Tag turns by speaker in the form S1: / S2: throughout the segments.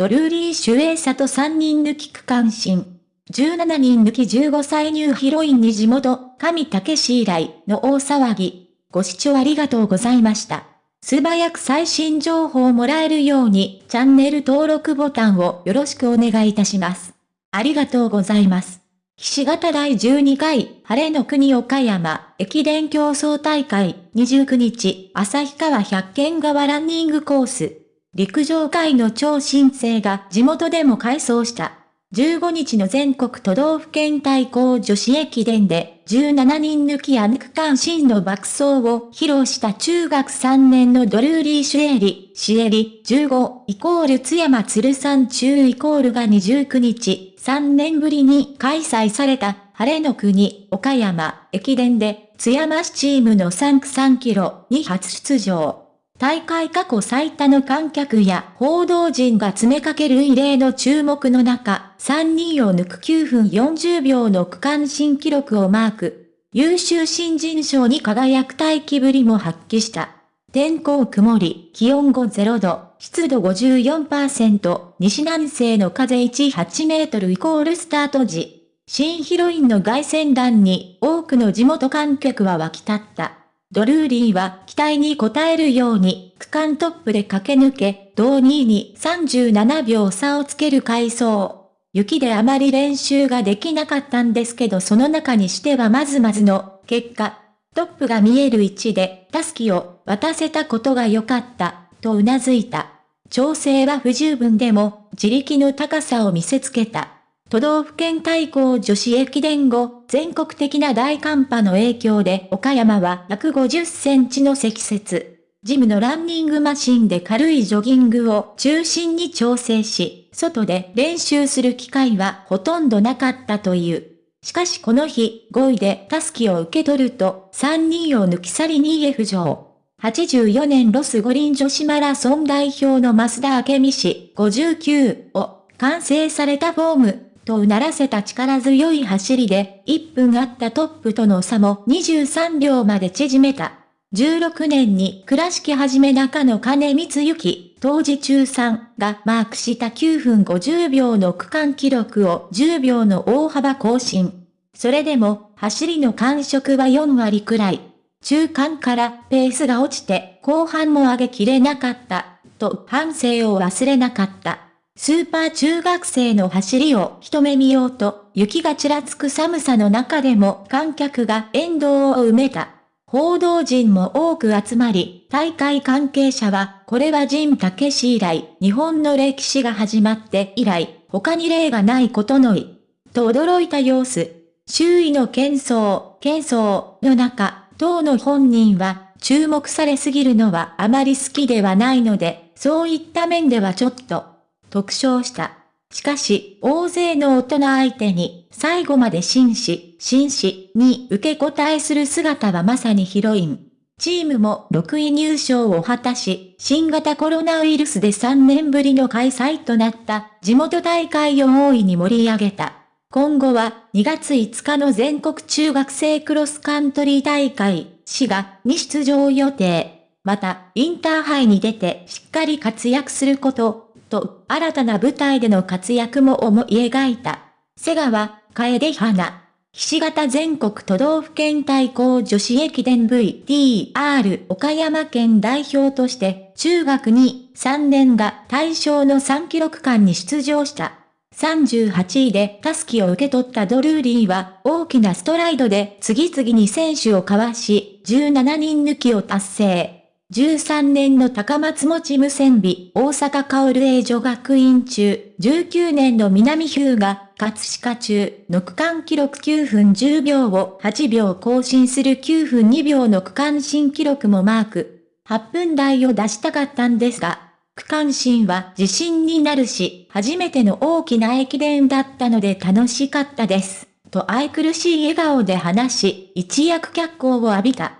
S1: ドルーリー・シュエーサと3人抜き区間新。17人抜き15歳ニューヒロインに地元、神武史以来の大騒ぎ。ご視聴ありがとうございました。素早く最新情報をもらえるように、チャンネル登録ボタンをよろしくお願いいたします。ありがとうございます。岸形第12回、晴れの国岡山、駅伝競争大会、29日、旭川百軒川ランニングコース。陸上界の超新星が地元でも改装した。15日の全国都道府県対抗女子駅伝で17人抜きアンク関心の爆走を披露した中学3年のドルーリー・シュエリ、シエリ15イコール津山鶴山中イコールが29日3年ぶりに開催された晴れの国岡山駅伝で津山市チームの3区3キロに初出場。大会過去最多の観客や報道陣が詰めかける異例の注目の中、3人を抜く9分40秒の区間新記録をマーク。優秀新人賞に輝く待機ぶりも発揮した。天候曇り、気温5 0度、湿度54%、西南西の風18メートルイコールスタート時。新ヒロインの凱旋団に多くの地元観客は沸き立った。ドルーリーは期待に応えるように区間トップで駆け抜け、同2位に37秒差をつける回走。雪であまり練習ができなかったんですけどその中にしてはまずまずの結果、トップが見える位置でタスキを渡せたことが良かった、と頷いた。調整は不十分でも自力の高さを見せつけた。都道府県対抗女子駅伝後、全国的な大寒波の影響で岡山は150センチの積雪。ジムのランニングマシンで軽いジョギングを中心に調整し、外で練習する機会はほとんどなかったという。しかしこの日、5位でタスキを受け取ると、3人を抜き去り2位へ浮上。84年ロス五輪女子マラソン代表の増田明美氏59を完成されたフォームとうならせた力強い走りで、1分あったトップとの差も23秒まで縮めた。16年に倉敷はじめ中野金光行、当時中3がマークした9分50秒の区間記録を10秒の大幅更新。それでも、走りの感触は4割くらい。中間からペースが落ちて後半も上げきれなかった、と反省を忘れなかった。スーパー中学生の走りを一目見ようと、雪がちらつく寒さの中でも観客が沿道を埋めた。報道陣も多く集まり、大会関係者は、これはジ武史以来、日本の歴史が始まって以来、他に例がないことのい。と驚いた様子。周囲の喧騒、喧騒の中、当の本人は、注目されすぎるのはあまり好きではないので、そういった面ではちょっと、特徴した。しかし、大勢の大人相手に、最後まで紳士、紳士に受け答えする姿はまさにヒロイン。チームも6位入賞を果たし、新型コロナウイルスで3年ぶりの開催となった地元大会を大いに盛り上げた。今後は2月5日の全国中学生クロスカントリー大会、滋賀に出場予定。また、インターハイに出てしっかり活躍すること、と、新たな舞台での活躍も思い描いた。瀬川、楓花。ひし形全国都道府県対抗女子駅伝 VTR 岡山県代表として中学に3年が対象の3キロ区間に出場した。38位でタスキを受け取ったドルーリーは大きなストライドで次々に選手をかわし17人抜きを達成。13年の高松持無線美、大阪薫英女学院中、19年の南日向、葛飾中、の区間記録9分10秒を8秒更新する9分2秒の区間新記録もマーク。8分台を出したかったんですが、区間新は自信になるし、初めての大きな駅伝だったので楽しかったです。と愛くるしい笑顔で話し、一躍脚光を浴びた。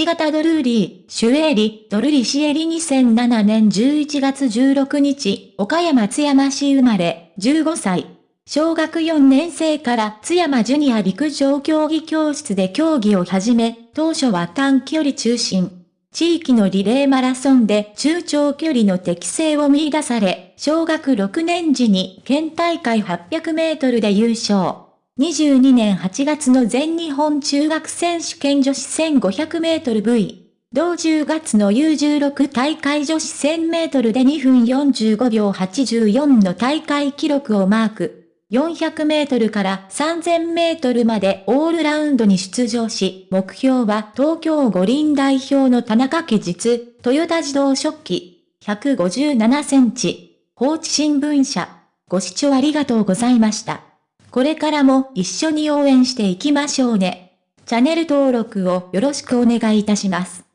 S1: 菱形ドルーリー、シュエリ、ドルリシエリ2007年11月16日、岡山津山市生まれ、15歳。小学4年生から津山ジュニア陸上競技教室で競技を始め、当初は短距離中心。地域のリレーマラソンで中長距離の適性を見出され、小学6年時に県大会800メートルで優勝。22年8月の全日本中学選手権女子1500メートル V。同10月の U16 大会女子1000メートルで2分45秒84の大会記録をマーク。400メートルから3000メートルまでオールラウンドに出場し、目標は東京五輪代表の田中家実、トヨタ自動食器、157センチ、放置新聞社。ご視聴ありがとうございました。これからも一緒に応援していきましょうね。チャンネル登録をよろしくお願いいたします。